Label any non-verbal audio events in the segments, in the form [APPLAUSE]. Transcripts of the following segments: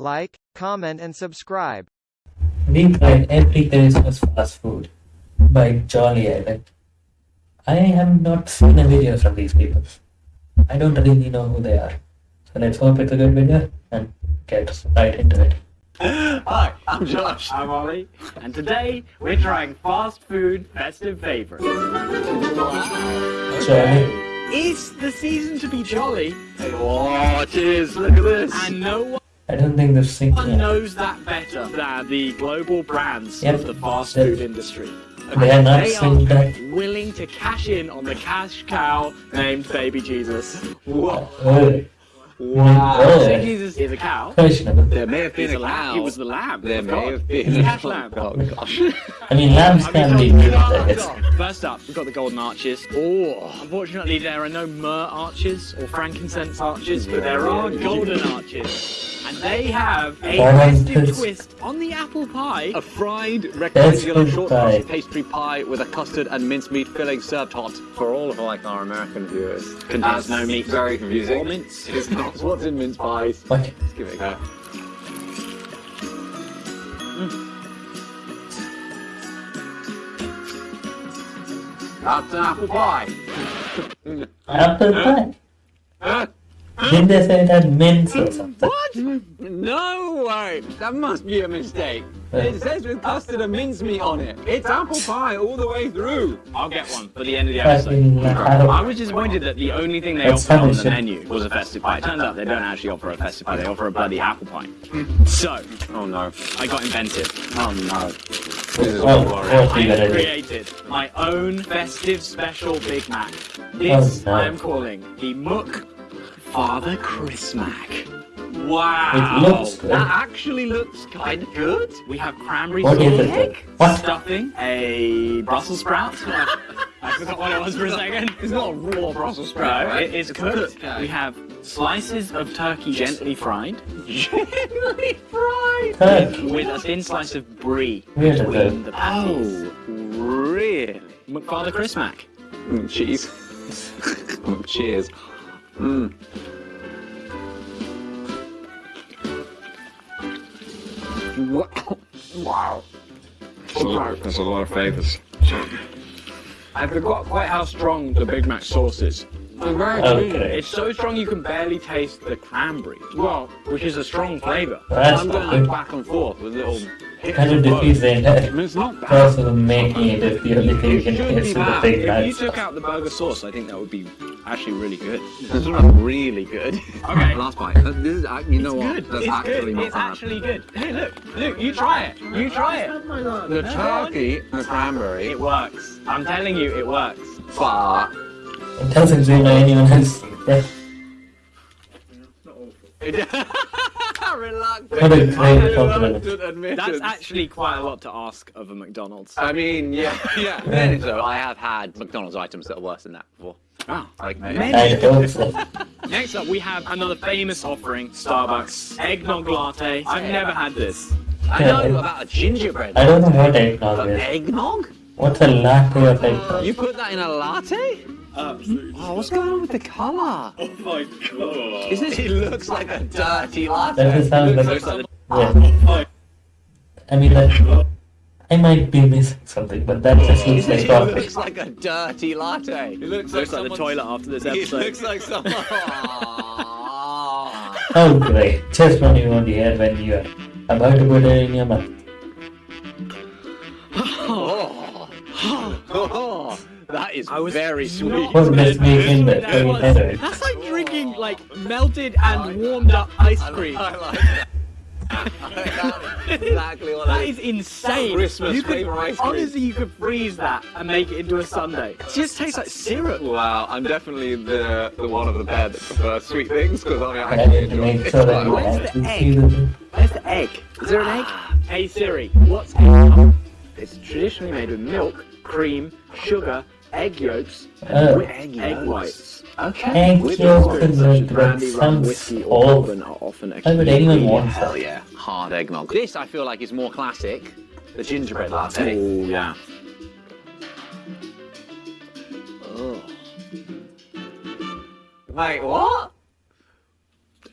like, comment and subscribe. We tried every Christmas fast food by Jolly Island. I have not seen a video from these people. I don't really know who they are. So let's hope it's a good video and get right into it. Hi, I'm Josh. I'm Ollie, and today we're trying fast food festive favorites. Jolly. It's the season to be jolly, Oh, cheers, look at this. and no I don't think they've seen one knows that better than the global brands Yep. of the fast Yep. food industry. They are not They are that. willing to cash in on the cash cow named Baby Jesus. Whoa. Oh, Wow. Oh. Baby Jesus is a cow. There may have been a a lamb. cow. He was the lamb. There may have been a cash lamb. Oh gosh. [LAUGHS] I mean, lambs can be good, I. First up, we've got the golden arches. Oh, unfortunately, there are no myrrh arches or frankincense arches, but there are golden arches. And they have a Oranges. festive twist on the apple pie. A fried rectangular good short-crust pastry pie with a custard and mincemeat filling served hot for all of like our American viewers. Contains no meat. Very Or confusing. mince. It's not [LAUGHS] what's in mince pies. What? Let's give it a go. Mm. That's an apple pie. Apple [LAUGHS] pie? Didn't they say it had mince or something? What? No way! That must be a mistake. It says with custard and mincemeat on it. It's apple pie all the way through. I'll get one for the end of the episode. I was disappointed that the only thing they That's offered on the menu was a festive pie. It turns out they don't actually offer a festive pie, they offer a bloody apple pie. So, Oh no. I got inventive. Oh no. This is Oh, I have created my own festive special Big Mac. Oh, this Oh, no. I am calling the Mook Father Chrismac. Wow. It looks good. That actually looks kind of good. We have cranberry What sauce, is it? What? stuffing, a Brussels sprout. [LAUGHS] I forgot what it was for a second. It's not a raw Brussels No, sprout, right? it is cooked. We have slices of turkey gently fried Gently fried. Turkey. with a thin slice of brie Where is between the patties. Oh, really? McFather Chrismac. Mm, cheese. [LAUGHS] Mm, Cheers. Mm. Wow. Wow. That's a lot of flavors. I forgot quite how strong the Big Mac sauce is. Okay. It's so strong you can barely taste the cranberry. Well, which is a strong flavour. That's I'm not going like good. back and forth with little hits Kind of of both. defeats the entire It's not bad. process of making it if the only thing you can taste be is the bad. Big If you took out the burger sauce, I think that would be actually really good. Really good. Okay. [LAUGHS] Last bite. Uh, This is, uh, you know what? Good. That's it's actually good. It's bad. actually good. Hey, look, look, you try it. You try it. The turkey, the cranberry, It works. I'm telling you, it works. but It doesn't seem like anyone else. [LAUGHS] Yeah. reluctant. What a great compliment. admittance. That's actually quite a lot to ask of a McDonald's. I mean, yeah, yeah. [LAUGHS] Then so I have had McDonald's items that are worse than that before. Oh, Like I hope so. Next up, we have another famous offering, Starbucks eggnog latte. I've never had this. I know about a gingerbread. I don't know what eggnog is. eggnog? What's a latte of eggnog? You put that in a latte? Oh, what's going on with the colour? Oh my god. Isn't it? It looks like a dirty latte. That just sounds It like- looks like Yeah. Oh I mean, that, I might be missing something, but that just looks Isn't like it? It looks [LAUGHS] like a dirty latte. It looks, Looks like the toilet after this [LAUGHS] It episode. looks like someone. Oh great, just when you want to hear when you are about to put it in your mouth. oh. [LAUGHS] Oh. That is I was very sweet. What does make in the That was- That's like drinking like melted and warmed up ice cream. I like that. That's [LAUGHS] exactly what That that is is. insane. Christmas you could, ice cream. honestly, you could freeze that and make it into a sundae. It just tastes like syrup. Wow, I'm definitely the the one of the pair that prefers sweet things because I mean, I I actually need enjoy it. sure that Where's the egg? Where's the egg? Is there an egg? Ah. Hey Siri, what's [LAUGHS] egg? It's traditionally made with milk, cream, sugar, egg yolks, Oh. with egg, whites. Okay. Egg yolks and such as milk, that brandy, rum, sounds whiskey, or awful. bourbon are Why would anyone want Hell that? yeah, hard eggnog. This I feel like is more classic. The gingerbread latte. Oh yeah. Oh. Wait, what?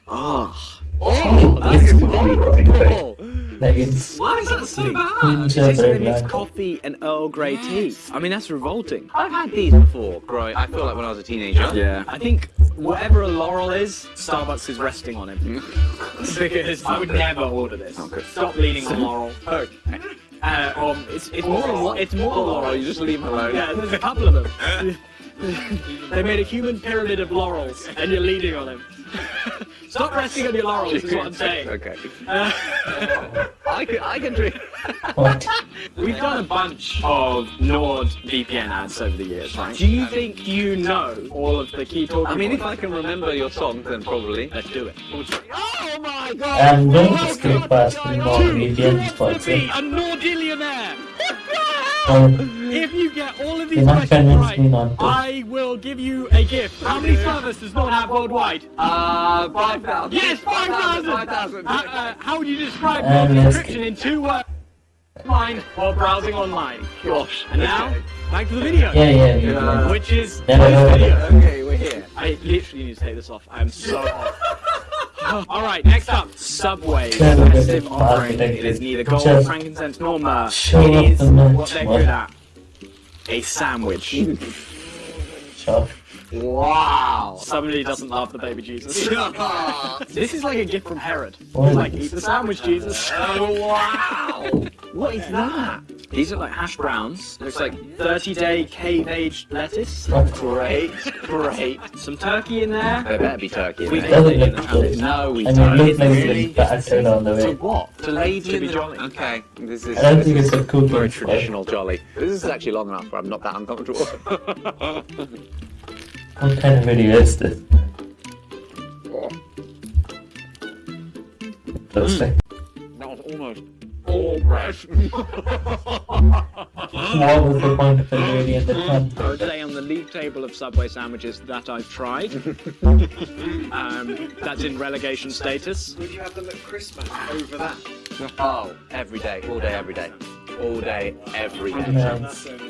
Oh. Oh, that's sweet. Like it's Why is that so bad? Ginger It's bread it's coffee and Earl Grey tea. I mean, that's revolting. I've had these before, growing. I feel like when I was a teenager. Yeah. I think whatever a Laurel is, Starbucks is resting on him. [LAUGHS] because I would never order this. Stop leaning on Laurel. Oh, Uh, um, it's, it's more than what? It's more than oh, Laurel. you just leave them alone. Yeah, there's a couple of them. [LAUGHS] [LAUGHS] they made a human pyramid of laurels, and you're leaning on them. [LAUGHS] Stop resting on your laurels, is what I'm saying. Okay. Uh, I can, I can drink. what? [LAUGHS] we've done a bunch of Nord VPN ads over the years, right? Do you think you know all of the key talking I mean, if? I can remember your song, then probably. Let's do it. Oh my god! I'm going to skip past the more VPN spots. To be a Nordillionaire! [LAUGHS] If you get all of these not questions right, me not to. I will give you a gift. How many servers does Nord have worldwide? Uh, 5,000. Yes, 5,000! 5,000. Uh, uh, how would you describe Um, your let's description in two words? Online while browsing online. Gosh. And now, back to the video. yeah, yeah, Yeah. yeah. Which is Never this video. Okay, we're here. I literally need to take this off. I'm so hot. [LAUGHS] Alright, next up, Subway. Never heard of Festive it. offering. It is neither gold, Just frankincense, nor myrrh. show It off is the merch, what they're what? good at. A sandwich. Sure. Wow. Somebody doesn't love the baby Jesus. oh, [LAUGHS] this is like a gift from Herod. What? Like, eat the sandwich, Jesus. Oh, wow. What is that? These are like hash browns. Looks like 30 day cave aged lettuce. Oh, great, [LAUGHS] great. Some turkey in there. There better be turkey. in We there. Doesn't in look the good. No, we I mean, don't. it looks like Really? it's battered on the To way. what? To lady To be jolly. Okay, this is. I don't this think is it's a cooking very spot. traditional jolly. This is actually long enough where I'm not that uncomfortable. [LAUGHS] What kind of video is this? Looks like that was almost all fresh. what was the point of the video in the front? I would say on the league table of Subway sandwiches that I've tried, [LAUGHS] um, that's in relegation status. Would you have the McCrisp over that? oh, every day, all day, every day, all day, every day.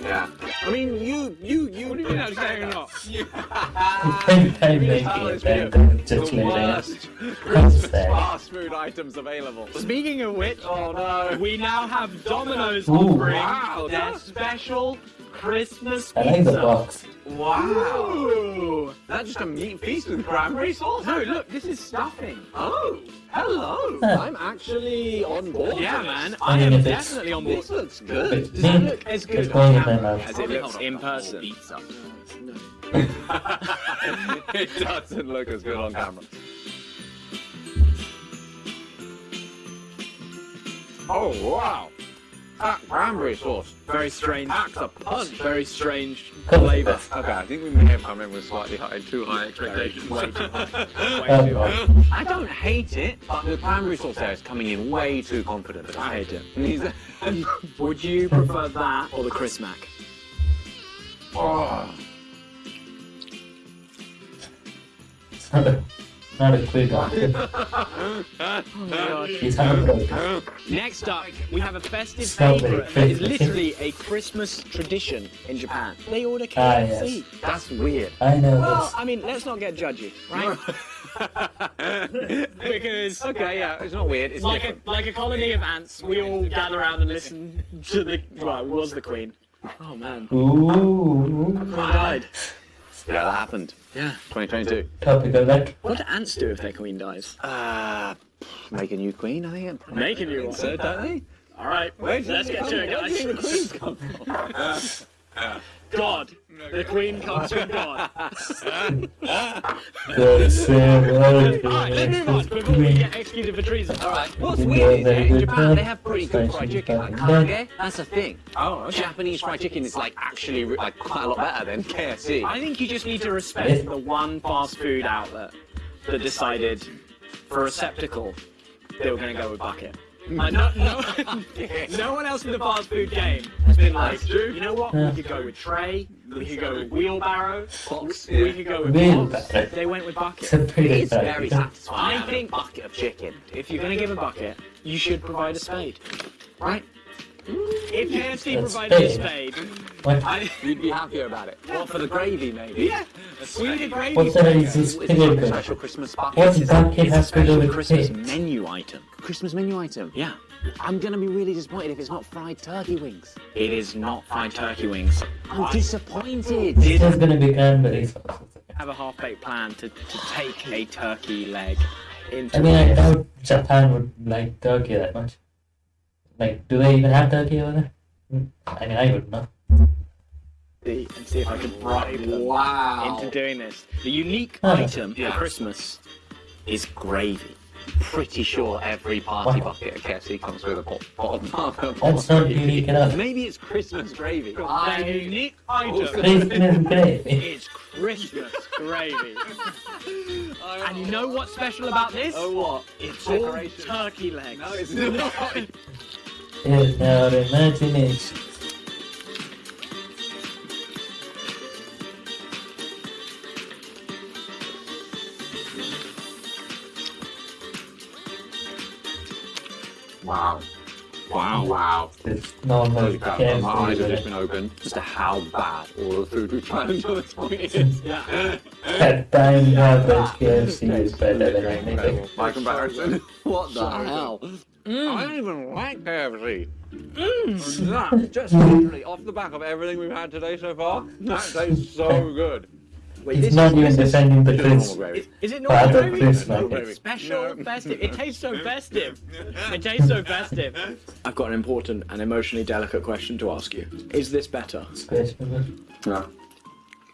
Yeah. I mean, you, you, you. What do you mean I'm saying not? Time time making it and then just the leaving worst Christmas fast food items available. Speaking of which, Oh no. we now have Domino's Ooh. offering Wow, their that's- special Christmas I pizza. like the box. Wow. Ooh. That's just a meat feast with cranberry sauce? No, look, this is stuffing. Oh, hello. Huh. I'm actually on board. Yeah, man, I I mean, am definitely on board. This looks good. Does that mint. look as good going on camera as it looks in person? Pizza. [LAUGHS] it doesn't look as good on camera. Oh wow! That cranberry sauce. Very strange. Packs a punch. Very strange flavour. Okay, I think we may have come in with slightly high, too high expectations. Way too high. Way Oh, too high. I don't hate it, but the cranberry sauce there is coming in way too confident. I hate it. [LAUGHS] Would you prefer that or the Chrismac? oh. [LAUGHS] It's not a, [LAUGHS] not a quick answer. He's heartbroken. Next up, we have a festive Strawberry favourite that is literally a Christmas tradition in Japan. They order Ah, KFC. yes. That's weird. I know Well, this. I mean, let's not get judgy, right? [LAUGHS] because Okay, yeah, it's not weird. It's like a like a colony of ants, we all gather around and listen to the well, it was the Queen. Oh man, Ooh. Queen died. Yeah, that happened. Yeah. 2022. Topical that. What do ants do if their queen dies? Uh, make a new queen, I think. Make a new one. So, don't they? All right, let's get to it, Where do you think the guys. queens come from? [LAUGHS] God, the Queen comes from God. The same world. All right, let's move on before we get executed for treason. All right. What's weird is that in Japan they have pretty good fried chicken. Like karaage, that's a thing. Oh, Japanese fried chicken is like actually like quite a lot better than KFC. I think you just need to respect the one fast food outlet that decided for a receptacle they were going to go with bucket. Like, no, no, [LAUGHS] no one else in the fast food game has been like, you know what? We could go with tray, we could go with wheelbarrow, Box. we Yeah. could go with box. They went with It's a bucket. It's very satisfying. I think- a bucket of chicken. If you're going to give a bucket, you should provide a spade, right? If KFC A provided a spade? spade, What? I, You'd be happier about it. What for the gravy, maybe? yeah, we need a gravy What's the hell spade. this It's like special Christmas bucket. What It's a- bucket it's a has to do special with Christmas cake? menu item. Christmas menu item. Yeah. I'm gonna be really disappointed if it's not fried turkey wings. It is not fried turkey wings. I'm disappointed. It's just gonna be cranberry sauce. have a half-baked plan to, to take a turkey leg into I mean, I doubt Japan would like turkey that much. Like, do they even have turkey over there? I mean, I would not. and see if I can bribe them Wow. into doing this. The unique Oh. item Yeah. for Christmas is gravy. Pretty sure every party Wow. bucket at KFC comes with a pot, pot of mother. That's not unique enough. Maybe it's Christmas gravy. The unique item Christmas gravy. is Christmas gravy. [LAUGHS] and you know what's special about this? Oh what? It's all turkey legs. No, it's not. [LAUGHS] In our imagination. wow. Wow. Wow. It's normal Holy crap, my eyes have just been opened as to how bad all the food we've tried until this point is. That time average KFC is better than anything. By comparison. [LAUGHS] What the hell? Mm. I don't even like KFC. Mm. That, just literally off the back of everything we've had today so far, that tastes so [LAUGHS] good. Wait, It's not is, even defending the Just normal crisp. is, is it Part not of gravy? Chris No, Nuggets. baby. Special, No. festive. It tastes so festive. It tastes so festive. I've got an important and emotionally delicate question to ask you. Is this better Questionable. No.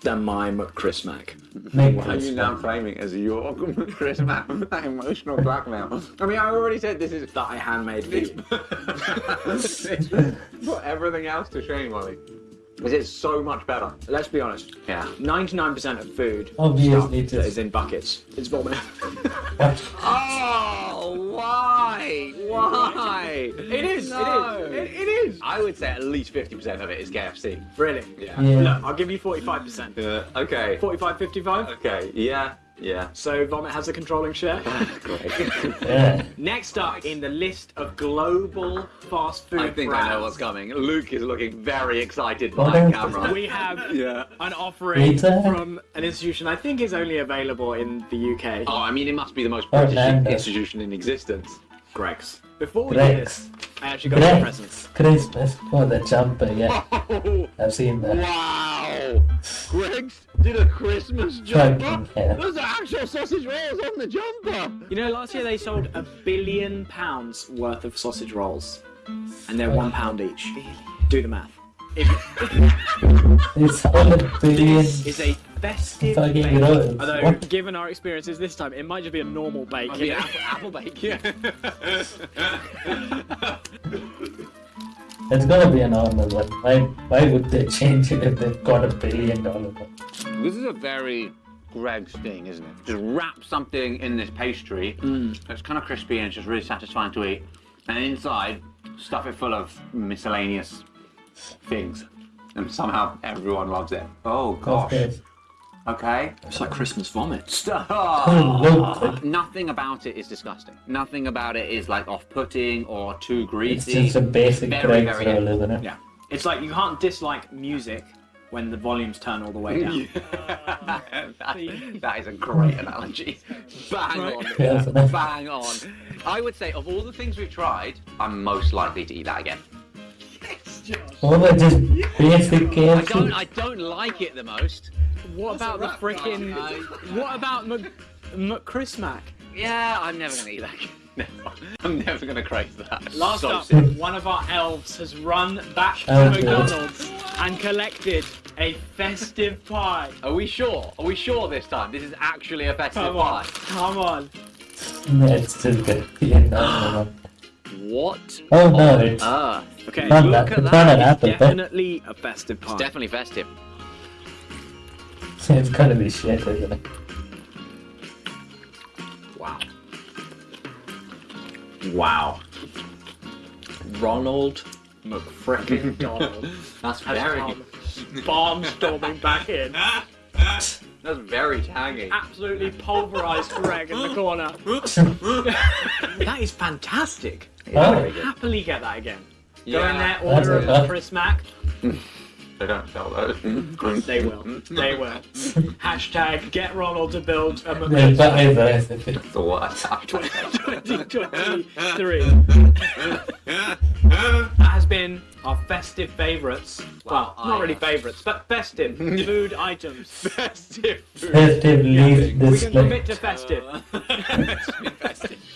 than my McChrismac? Make Why are you now framing as your [LAUGHS] Chris Mann emotional blackmail? I mean, I already said this is That I handmade for put [LAUGHS] [LAUGHS] everything else to shame, Ollie. This is so much better. Let's be honest. Yeah. 99% of food Obviously, stuff that is just in buckets. It's vomit. what? [LAUGHS] Oh, why? Why? It is, No. it is. It, it is. I would say at least 50% of it is KFC. Really? Yeah. Yeah. Look, I'll give you 45%. Yeah. Uh, okay. 45, 55. Okay. Yeah. Yeah. So vomit has a controlling share. [LAUGHS] Great. [LAUGHS] Yeah. Next up in the list of global fast food I think brands, I know what's coming. Luke is looking very excited What behind camera. we have [LAUGHS] Yeah. an offering Pizza? from an institution I think is only available in the UK. Oh, I mean, it must be the most Oh, British Nando. institution in existence. Greggs. Before we do this, I actually got some Greggs. presents. Christmas for the jumper, yeah. Oh, I've seen that. wow! Greggs did a Christmas jumper. Fucking hell. There's actual sausage rolls on the jumper. You know, last year they sold a billion pounds worth of sausage rolls, and they're one pound each. Do the math. It's [LAUGHS] all a billion. this is a festive Fucking bake, rolls. although What? given our experiences this time, it might just be a normal bake. I you mean, know? apple, apple bake. Yeah. [LAUGHS] It's gonna be a normal one. Why, why would they change it if they've got a billion dollar one? This is a very Greggs thing, isn't it? Just wrap something in this pastry. Hmm. It's kind of crispy and it's just really satisfying to eat. And inside, stuff it full of miscellaneous things. And somehow everyone loves it. Oh gosh. Course. Okay. It's like Christmas vomit. [LAUGHS] Doesn't Nothing about it is disgusting. Nothing about it is like off-putting or too It's greasy. just a basic Very, Greggs very roll, good. isn't it? Yeah. It's like you can't dislike music when the volumes turn all the way down. [LAUGHS] that, that is a great analogy. Bang on. Yeah. Bang on. I would say of all the things we've tried, I'm most likely to eat that again. Oh, but just basic I don't. I don't like it the most. What about the frickin' What about Mc, McChrismac? Yeah, I'm never gonna eat that. Again. [LAUGHS] Never. I'm never gonna crave that. Last so up, sick. one of our elves has run back to Oh, good. McDonald's and collected a festive pie. Are we sure? Are we sure this time? This is actually a festive Come on, pie. come on. No, it's still good to be a normal. What? Oh no, on it's earth? Okay, Not look that- at it's that. not an It's apple, but- definitely a festive pie. It's definitely festive. It's gonna be shit, isn't it? Wow. Wow. Ronald McFrickin [LAUGHS] Donald That's has very. come [LAUGHS] barnstorming back in. [LAUGHS] That's very tangy. Absolutely pulverised Greg in the corner. that is fantastic. Oh. Very good. Happily get that again. Go Yeah. in there, order That's a okay. Chris Mac. They don't sell those. Mm-hmm. They will. Mm-hmm. They will. [LAUGHS] Hashtag get Ronald to build a Yeah, memento. but I recipe. the worst. 2023. that has been our festive favourites. Well, Well, not really favourites, but festive [LAUGHS] food items. Festive food. Festive leaf We this can commit to festive. Uh, [LAUGHS]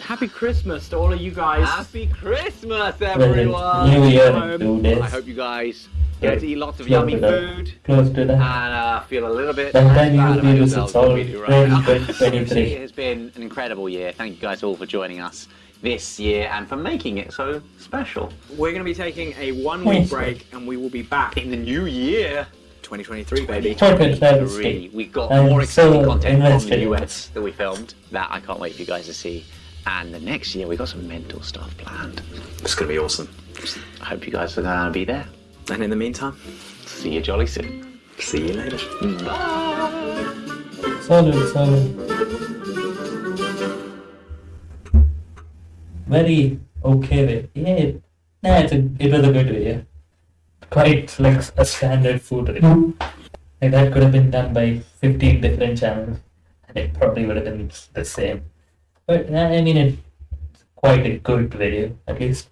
Happy Christmas to all of you guys. Happy Christmas, everyone. New Year in. I hope you guys get to eat lots of Close yummy food Close to that. and that. uh, feel a little bit Sometime you bad will about feel this yourselves is all than we do right now. 2023. [LAUGHS] It has been an incredible year. Thank you guys all for joining us this year and for making it so special. We're going to be taking a one week break and we will be back In the new year, 2023, baby. Chocolate flavor we got I'm more exciting so content from the in US that we filmed that I can't wait for you guys to see. And the next year, we got some mental stuff planned. It's going to be awesome. I hope you guys are going to be there. And in the meantime, See you jolly soon. see you later. Bye. Solid, solid. Very okay way. Yeah, it, nah, it's a, it was a good video. Quite like a standard food review. Like that could have been done by 15 different channels and it probably would have been the same. But I mean, it's quite a good video, at least.